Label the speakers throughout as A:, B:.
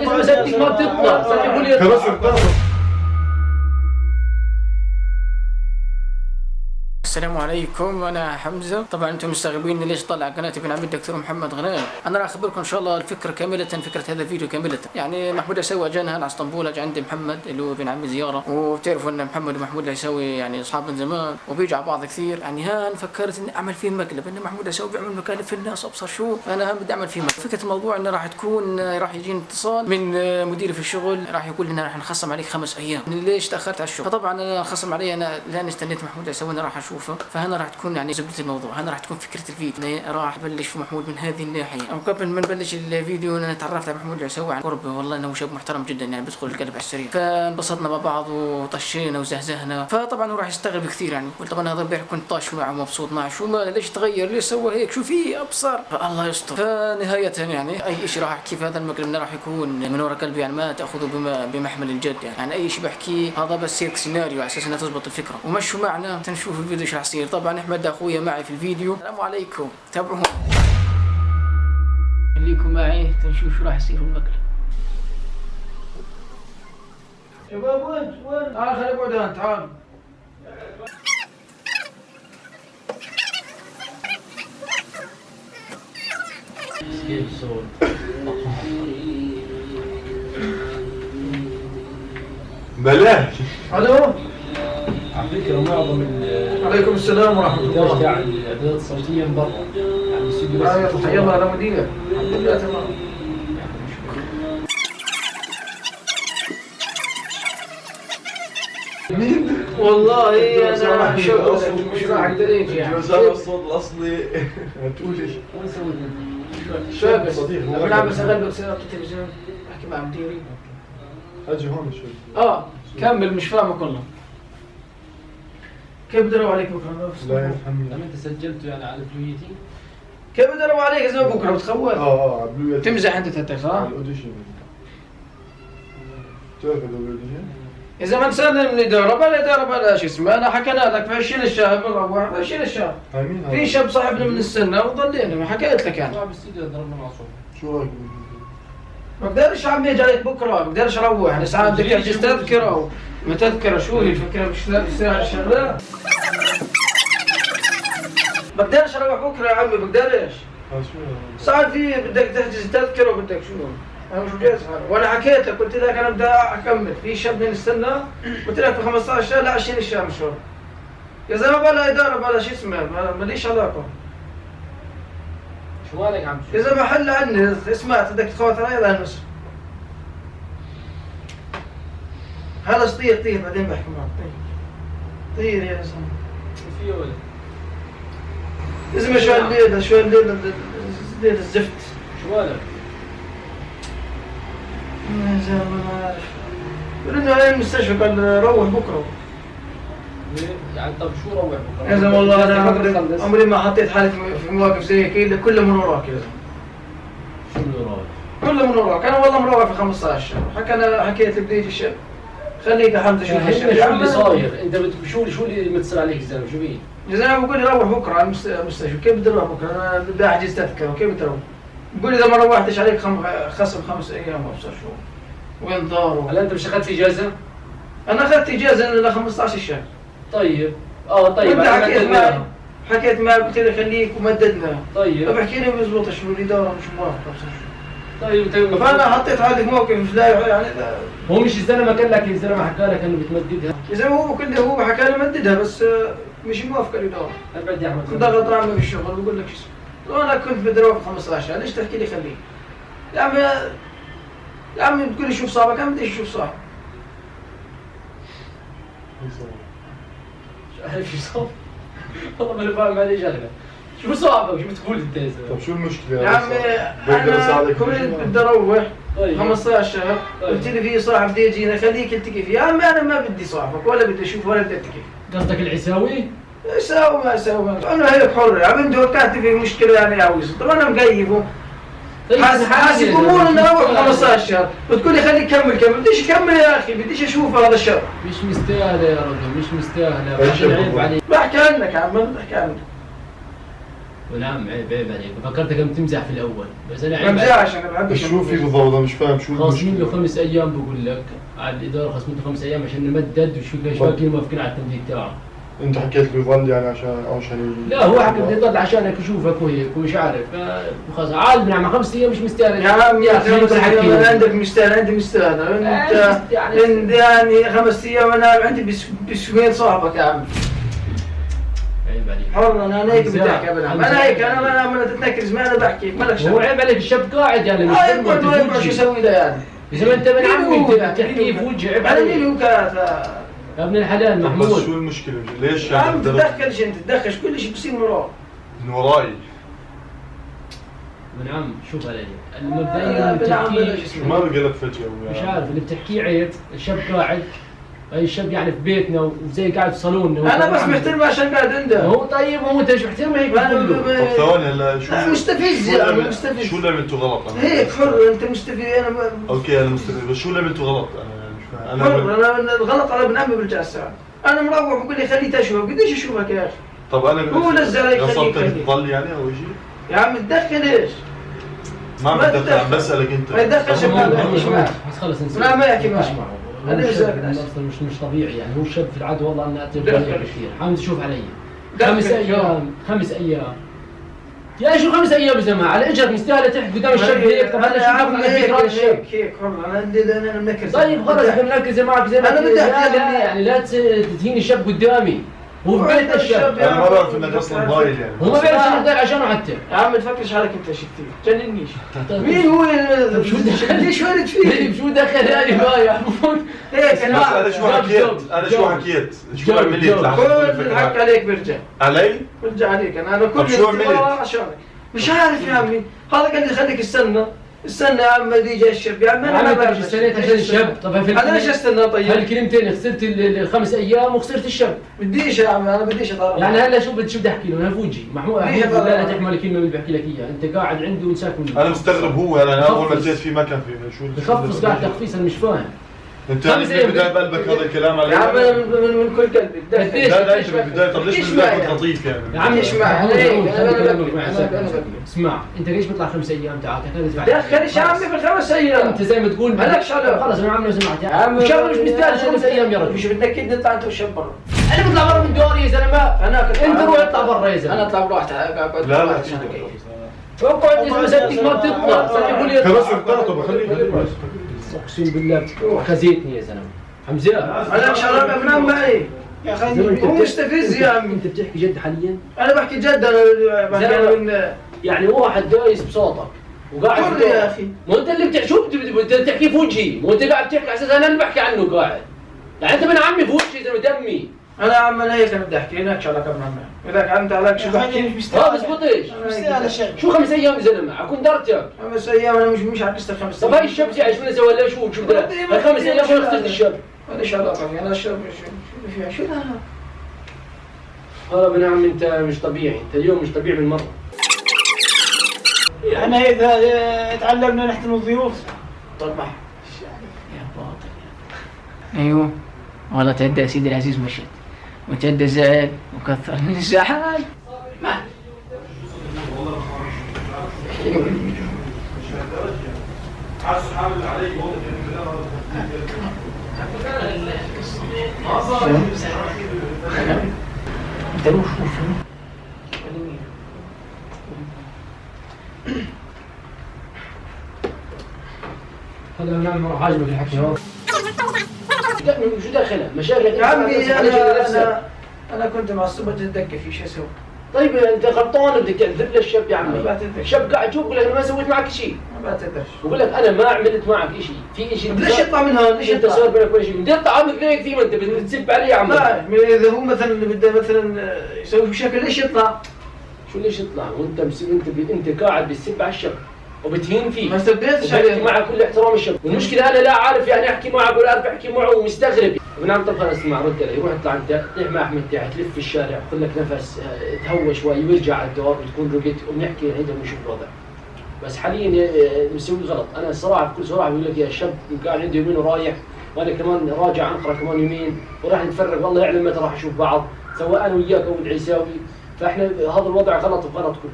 A: Hizmet ettik mantıkla. Sadece
B: bunu yapalım.
C: السلام عليكم أنا حمزة. طبعا أنتم مستغربين ليش طلع قناة ابن عمي الدكتور محمد غنيم أنا راح أخبركم إن شاء الله الفكرة كاملة فكرة هذا الفيديو كاملة. يعني محمود عسوي جانا هنا على اسطنبول اجى عند محمد اللي هو ابن عمي زيارة. وبتعرفوا إن محمد ومحمود العسوي يعني أصحاب من زمان وبيجوا على بعض كثير. يعني هان فكرت إني أعمل فيه مقلب إن محمود العسوي بيعمل مقالب في الناس أبصر شو؟ فانا هان بدي أعمل فيه مقلب. فكرة الموضوع إنه راح تكون راح يجيني اتصال من مديري في الشغل. راح يقول لنا راح نخصم عليك خمس أيام. ليش تأخرت على الشغل؟ فطبعا أنا خصم علي أنا لأن استنيت محمود العسوي أنا راح اشوفه فهنا راح تكون يعني زبده الموضوع. هنا راح تكون فكرة الفيديو. راح أبلش في محمود من هذه الناحية. أو قبل ما نبلش الفيديو أنا تعرفت على محمود العسوي عن قرب والله إنه شاب محترم جدا يعني بيدخل القلب على السريع. فانبسطنا مع بعض وطشينا وزهزهنا. فطبعا هو راح يستغرب كثير يعني. طبعا هذا امبارح كنت طاش معه ومبسوط معه. شو ما ليش تغير؟ ليش سوى هيك؟ شو في أبصر. فالله يستر. فنهاية يعني أي شيء راح احكيه في هذا المقلب راح يكون من ورا قلبي يعني ما تأخذه بما بمحمل الجد يعني, يعني أي شيء بحكيه هذا بس هيك سيناريو على أساس إنها تزبط الفكرة. ومشوا معنا. تنشوف الفيديو إيش راح يصير طبعا أحمد أخويا معي في الفيديو. السلام عليكم. تابعوهم خليكم معي تنشوف شو راح يصير في المقلب شباب وين وين؟ تعال خليك اقعد هون تعال.
A: الصوت
B: بلاش
C: ألو؟
A: على فكره معظم
C: عليكم السلام ورحمة الله.
A: تاع الإعدادات الصوتية من برا. يعني الاستوديو بس
C: آه، الله أنا مدير الحمد لله تمام.
B: مين؟
C: والله أنا شغل مش راح أقدر أجي يعني.
B: الصوت الاصلي هتقول إيش؟
A: وين سويت
C: شاب
B: صديق، هو
C: بلعب
B: راجل.
C: بس اغلب سيارات التلفزيون أحكي مع مديري.
B: أجي هون شوي.
C: آه كمل مش فاهمه كله. كيف بدروا عليك بكرة؟
B: لا
A: لما
B: يفهمني
A: انت سجلته يعني على فلويتي
C: كيف بدروا عليك زي بكرة بتخوف
B: آه آه عبلوية
C: تمزح أنت تتك صح؟
B: على الاوديشن تعرف الاوديشن؟
C: إذا ما نسلم الاداره بلا إدارة بلا شو اسمه أنا حكينا لك في 20 الشهر بنروح في 20 الشهر
B: مين
C: في؟ شاب صاحبنا من السنة وضلينا ما حكيت لك أنا
A: صاحب الاستوديو ضربنا مع صوت
B: شو رأيك؟
C: ما بقدرش عمي أجي عليك بكرة ما بقدرش أروح. يعني ساعات بدك تحجز تذكرة ما تذكره شو هي الفكرة؟ مش لاقي ساعه شغله بقدرش أروح بكرة يا عمي بقدرش.
B: آه شو؟ هذا؟
C: ساعات في بدك تحجز تذكرة وبدك شو؟ أنا مش جاهز حالي وأنا حكيت لك قلت لك أنا بدي أكمل. في شاب من السنة قلت لك في 15 شهر لا 20 شهر مشوار. يا زلمة بلا إدارة بلا شو اسمه ما- ماليش علاقة.
A: شو مالك عم
C: يا زلمه حل عني سمعت بدك تخوت علي لا نص؟ هذا طير طير بعدين بحكي معك طير طير يا زلمة.
A: في ولد
C: يا زلمه شو الليلة شو الليلة الليلة الزفت
A: شو مالك
C: يا زلمة ما انه على المستشفى قال روح بكرة.
A: يعني طب شو روح بكره
C: يا زلمه والله أنا عمري. عمري ما حطيت حالي في- مواقف زي هيك الا كله من وراك يا زلمه
A: شو اللي رايح
C: كله من وراك. أنا والله مروح في 15 شهر حكى أنا حكيت لك بديت الشاب خليك يا
A: حمزة
C: الشاب.
A: شو اللي صاير؟ انت شو شو اللي متصل عليك الزلمه شو بيه
C: يا زلمه بقول لي روح بكرة على المست- المستشفى. كيف بدي أروح بكرة؟ أنا بدي أحجز تذكرة. كيف بدي أروح؟ بقول لي إذا ما روحتش عليك خم... خصم خمس أيام وابصر شو وين دار
A: هلا أنت مش أخذت إجازة؟
C: أنا أخذت إجازة ل 15 شهر.
A: طيب. آه طيب
C: وانت
A: أنا
C: حكيت. معي حكيت معي قلت لي خليك ومددنا
A: طيب.
C: فبحكي لي بيزبط شو الاداره مش موافقه
A: طيب طيب
C: فانا حطيت حالي في موقف لا يعني لا-
A: هو مش الزلمه قال لك الزلمه حكى لك إنه بتمددها.
C: يا زلمه هو كله هو حكى لي مددها بس آه، مش موافقه الاداره
A: أبعد يا أحمد.
C: كنت ضغط عمي في الشغل بقول لك شو اسمه وأنا كنت بدي أروح في 15 ليش تحكي لي خليك؟ يا عمي يا عمي بتقول لي شوف صاحبك أنا بدي أشوف صاحبي
A: شو عارف شو صار؟ والله ماني فاهم عليه شغلة. شو صعبك شو بتقول أنت يا زلمه
B: شو المشكلة؟
C: يا عمي
B: أنا
C: كنت؟ بدي أروح.
A: طيب.
C: 15 شهر
A: طيب.
C: قلت لي في صاحب بده يجينا. خليك التقي فيه. يا عمي أنا ما بدي صاحبك ولا بدي أشوف ولا بدي التقي
A: قصدك العساوي؟
C: ساوي ما ساوي. أنا هيك حر. يا عمي انت كانت في مشكلة يعني عاوز طب أنا مقيفه حاسس حاسس امور إنه أروح 15 شهر بتقول لي خليك كمل كمل. بديش اكمل يا أخي بديش أشوف هذا الشر
A: مش مستاهله يا رجل مش مستاهله عيب؟ عليك.
C: بحكي عنك يا عم بحكي عنك.
A: ونعم عيب عيب عليك. فكرتك عم تمزح في الأول بس
C: أنا
A: عيب عليك.
C: بمزحش أنا بحبش
B: شو في بالضبط؟ أنا مش فاهم شو
A: خاصمين له خمس أيام بقول لك. على الإدارة خاصمين له خمس أيام عشان نمدد وشو ليش
B: طب.
A: باقيين موافقين على التمديد تبعه
B: انت حكيت له يظل يعني عشان عشان
A: لا هو حكى بدي يضل عشانك يشوفك وهيك ومش عارف. خلاص عاد بنعمل خمس أيام مش مستاهل.
C: يا عم يا. أيام أنا عندك مستاهل عندي مستاهل. انت
A: يعني-
C: انت يعني خمس أيام أنا عندي بس بسوين صاحبك يا عم
A: عيب عليك.
C: حر أنا هيك بدي ابدا. أنا هيك أنا أنا أنا تتنكرز معي أنا بحكي مالك
A: هو
C: شغل.
A: عيب عليك الشاب قاعد يعني مش فاهم
C: يقعد ما شو يسوي ده يعني.
A: إذا ما أنت من عمي
C: هو؟
A: انت
C: ده؟
A: تحكي
C: مين
A: في
C: هو؟
A: وجهي عيب
C: أنا مين
A: عليك.
C: هو
A: يا ابن الحلال
B: بس
A: محمود.
B: شو المشكلة؟ ليش
C: يا عم
B: يعني
C: تتدخلش انت تتدخلش كل شيء بصير من وراك.
B: من وراي.
A: من عم شوف علي بتحكيه
C: بلاش
B: شو ما بقى لك فجأة
A: مش عارف اللي بتحكيه عيب. الشاب قاعد اي الشاب يعني في بيتنا وزي قاعد في صالوننا
C: أنا بس محترمه عشان قاعد عنده.
A: هو طيب هو انت مش محترم هيك
B: طب ثواني هلا شو
C: مستفز
B: شو
C: يعني،
B: عمل-
C: مستفز.
B: شو اللي عملته غلط أنا؟
C: هيك حر أنت مستفيد أنا ب-
B: okay أنا مستفيد بس شو اللي عملته غلط
C: أنا؟
B: أنا
C: أنا الغلط على ابن عمي برجع الساعة أنا مروح بقول لي خليه تشوف قديش اشوفك يا أخي
B: طب أنا
C: هو نزل عليك خليك خليك.
B: تضل يعني أو شيء
C: يا عم تدخل إيش؟
B: ما بتدخل عم. بسألك أنت
C: ما يتدخلش
A: هو-
C: ما
A: هو-
C: بيحكيش
A: هو-
C: معك.
A: بس خلص نسيب
C: لا، ما يحكي معك.
A: أصلا مش مش طبيعي يعني هو شاب في العاده والله انه
C: دخل.
A: كثير حامد شوف علي. خمس أيام خمس أيام يا شو خمس أيام يا زلمه على اجرك مستاهلة تحت قدام الشاب هيك طب
C: أنا
A: شو على
C: هيك هيك هيك. حر أنا عندي أنا منكر
A: طيب خلص إحنا بنركز معك زي ما أنت.
C: بدي لك.
A: يعني لا تهين الشاب قدامي. هو بيت الشاب
C: الشاب.
B: أنا ما بعرف انك أصلا ضايل يعني
A: هو ما بيعرف شو يدير عشانه حتى
C: يا عم تفكرش حالك انت كثير جننيش. مين هو
A: طيب شو دخل؟
C: ليش ورد فيه؟
A: شو دخل يا محمود
C: هيك أنا
B: أنا شو حكيت؟ أنا شو. حكيت؟ شو عملت
C: كل الحق
B: هاي.
C: عليك برجع.
B: علي؟
C: برجع عليك. أنا أنا كل
B: شو عملت؟
C: عشانك مش عارف يا عمي. هذا قال لي خليك استنى. استنى يا عم بدي يجي الشاب يا عم أنا ما
A: إيش استنيت عشان الشاب طب في
C: أنا ليش استنى طيب؟
A: هالكلمتين خسرت ال- ال- الخمس أيام وخسرت الشاب
C: بديش يا عم أنا بديش اطالع
A: يعني هلا شو بدي شو بدي أحكي له؟ أنا فوجي. محمود محمود. لا لا تحمل الكلمة اللي بحكي لك إياها. أنت قاعد عندي وانساك مني
B: أنا مستغرب هو أنا أول ما. جيت فيه ما كان فيه شو
A: بخفص قاعد تخفيص أنا مش فاهم.
B: انت يعني
A: خمس
B: من
A: أيام.
B: بداية بقلبك هذا الكلام علي؟
C: يا عم من, من, من كل قلبي.
B: لا لا انت من البداية طب ليش من
C: معي
B: كنت لطيف يعني؟
A: يا عم
C: ببكي.
A: ساكت. اسمع أنت ليش بيطلع خمس أيام تعال؟
C: دخلش يا عمي بالخمس أيام.
A: أنت زي ما تقول
C: مالكش علاقة.
A: خلص أنا عم لو سمعت
C: يا عم
A: الشاب مش مستاهل خمس أيام يا رجل.
C: مش بدك كده نطلع أنت والشاب برا.
A: أنا بطلع برا من دوري يا
C: زلمة. أنا
A: أنت روح اطلع برا يا زلمة.
C: أنا أطلع بروحتي أقعد
B: لا لا.
A: اقعد يا زلمه ما بتطلع. يقول لي
B: خلاص
A: اطلع
B: اخترته بخليه خليه
A: أقسم بالله خزيتني يا زلمة. حمزة
C: مالكش علاقه بنام معي
D: يا
A: أخي
C: هو
A: بتحكي-
C: مستفز يا عمي
A: أنت بتحكي جد حاليا؟
C: أنا بحكي جد أنا بحكي من
A: يعني واحد دايس بصوتك وقاعد
C: يا. أخي.
A: مو أنت اللي بتحكي شو بت- بتحكي في وجهي مو أنت قاعد تحكي على أساس أنا اللي بحكي عنه قاعد. يعني أنت من عمي في وجهي زلمة دمي.
C: أنا يا عم أنا هيك أنا بدي احكي لكش علاقه بنام معي إذا انت عليك شو بحكي
D: مش
A: ما
D: مستاهل
A: بزبطش
D: مش مستاهل الشيء
A: شو خمس أيام يا زلمه اكون درتك
C: خمس أيام أنا مش مش عكست الخمس
A: طب هاي شو سوى له شو شو ده الخمس أيام شو خسرت الشاب
C: ماليش علاقه أنا الشاب شو شو
A: هذا ابن عم أنت مش طبيعي. أنت اليوم مش طبيعي بالمرة
D: إحنا اذا آه، تعلمنا نحترم الضيوف.
C: طبعا
E: يا باطل أيوه. والله تعدى يا سيدي العزيز مشت وتعدى زعل وكثر من الزعل.
A: هذا عم راح عاجبك الحكي شو داخله مشاكل
C: يا عمي أنا أنا كنت معصبه جدا في شو أسوي
A: طيب أنت غلطان بدك تعذب للشاب يا عمي. الشاب قاعد يشوف بقول لك أنا ما سويت معك شيء
C: ما بعتذرش.
A: بقول لك أنا ما عملت معك شيء في شيء
C: ليش يطلع من هون ليش أنت
A: صار بينك وبين شيء؟ بدي اطلع عمك ليك كثير ما أنت بتسب علي يا عمي.
C: إذا هو مثلا بده مثلا يسوي بشكل ليش يطلع؟
A: شو ليش يطلع؟ وأنت أنت. أنت قاعد بتسب على الشاب. وبتهين فيه.
C: ما استبدلتش عليه
A: معه كل احترام الشاب والمشكلة أنا لا عارف يعني أحكي معه ولا أعرف أحكي معه ومستغرب. طب خلص اسمع رد علي روح اطلع انت طيح مع أحمد تاعي تلف في الشارع خذ لك نفس آه، تهوى شوي وارجع على الدور وتكون رقت ونحكي عندنا ونشوف الوضع. بس حاليا آه، مسوي غلط. أنا الصراحه بكل صراحة بقول لك يا شاب قاعد عندي يومين ورايح وأنا كمان راجع أنقرة كمان يومين وراح نتفرق والله يعلم متى راح نشوف بعض سواء أنا وياك أو العيساوي. فإحنا هذا الوضع غلط وغلط كله.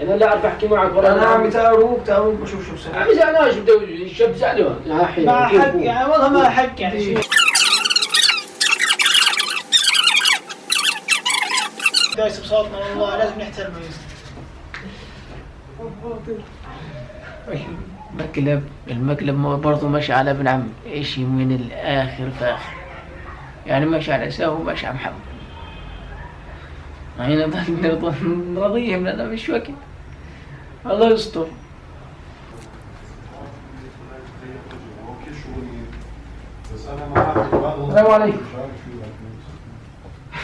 A: أنا لا أعرف أحكي معك ولا
C: أنا عمي تاروك تاروك بشوف شو بسوي
A: عمي زعلان شو بده الشاب زعلان يا حي
D: مع حق يعني والله ما حق يعني. شيء دايس بصوتنا والله لازم نحترمه.
E: مقلب المقلب برضه ماشي على ابن عم. اشي من الآخر فاخر؟ يعني ماشي على ساو وماشي على محمد. نرضى نرضيهم لنا مش وقت. الله يستر. السلام عليكم.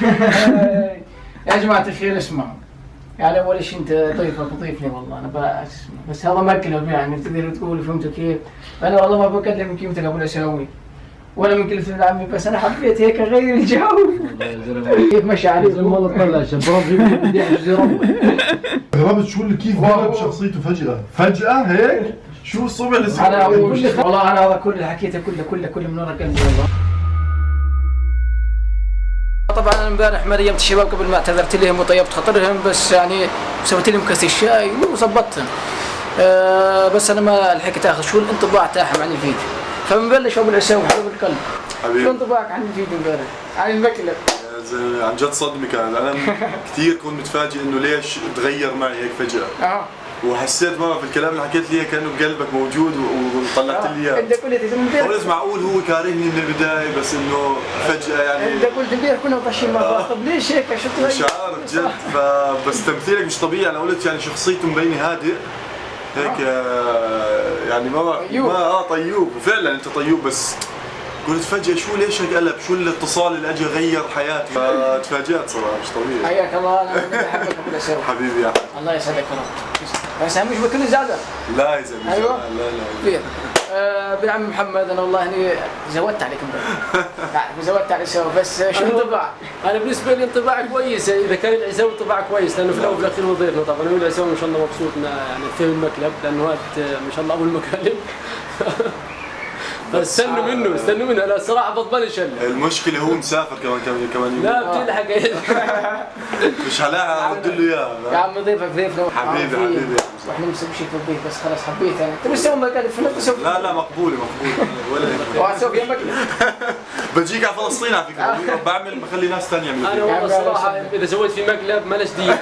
E: يا جماعة الخير اسمعوا. يعني أول شيء أنت ضيفك ضيفني والله أنا بس بس هذا مقلب يعني تقدر تقول فهمت كيف؟ أنا والله ما بكلمك يمكن أقول أسوي ولا من ابن عمي بس أنا حبيت هيك اغير الجو كيف مشى عليك
A: والله طلع شباب بدي احجز
B: غرابة شو اللي كيف قلب شخصيته فجأة؟ فجأة هيك؟ شو الصبح اللي
E: أنا والله أنا هذا كل اللي حكيته كله كله كله من ورا قلبي والله. طبعا أنا امبارح مريمت الشباب قبل ما اعتذرت لهم وطيبت خاطرهم بس يعني سويت لهم كاس الشاي وظبطتهم أه بس أنا ما لحقت اخذ شو الانطباع تاعهم عن الفيديو. فبنبلش ابو العساوي حبيب القلب شو
B: حبيبي
E: انطباعك عن الفيديو امبارح؟ عن
B: زلمة، عن جد صدمة كان أنا كثير كنت متفاجئ إنه ليش تغير معي هيك فجأة.
E: آه.
B: وحسيت ماما في الكلام اللي حكيت لي كأنه بقلبك موجود وطلعت لي
E: انت
B: اياه
E: قلت من
B: قلت معقول هو كارهني من البداية بس إنه فجأة يعني
E: انت قلت امبارح كنا طاشين مع بعض. طب ليش هيك؟ شو تغير؟
B: مش عارف جد. فبس تمثيلك مش طبيعي. أنا قلت يعني شخصيته مبينة هادئ. هيك آه، يعني ما
E: طيوب.
B: ما آه طيوب وفعلا أنت طيوب بس قلت فجأة شو ليش هيك قلب؟ شو الاتصال اللي اجى غير حياتي؟ فتفاجأت صراحة مش طبيعي
E: حياك الله أنا العساوي
B: حبيبي يا أحمد.
E: الله يسعدك يا رب بس اهم شيء بكل زعلان
B: لا يا زلمة
E: أيوة.
B: لا لا لا
E: كبير آه عم محمد أنا والله إني زودت عليك امبارح زودت على سوا بس شو انطباع
A: أنا بالنسبة لي انطباع كويس إذا كان العساوي انطباع كويس لأنه في الأول وفي الأخير هو ضيفنا طبعا هو العساوي ما شاء الله مبسوط يعني فهم المقلب لأنه هذا ما شاء الله ابو المقالب فاستنوا منه استنوا منه أنا الصراحه بضمنش هلا
B: المشكلة هو مسافر كمان كمان كمان يوم.
A: لا بتلحق.
B: مش هلاقي ارد له
E: يا
B: اياه
E: عم. ضيفك ضيفنا.
B: حبيبي. حبيبي. يا.
E: وإحنا مسوي شيء في البيت بس خلاص حبيت أنا. تبي تسوي مقالب في نفس
B: لا لا مقبولة مقبولة ولا
E: فيها مقلب
B: بجيك على فلسطين على فكرة. بعمل بخلي ناس ثانية يعملوا أنا.
A: والله الصراحه إذا سويت في مقلب مالش دي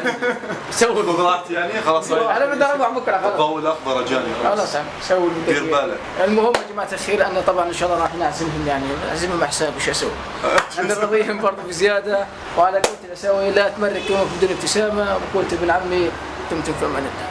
A: سوي.
B: خذ راحتي يعني خلاص
E: أنا بدي أروح بكرة خلاص.
B: الضوء الأخضر اجاني خلاص.
E: خلاص سوي
B: دير. بالك.
E: المهم يا جماعة الخير أنا طبعا إن شاء الله راح نعزمهم يعني. نعزمهم على حسابي شو أسوي؟ أنا راضيهم برضه بزيادة. وعلى قولة الاساوي لا تمرك يومك بدون ابتسامة. وقولة ابن عمي دمتم في أمان الله.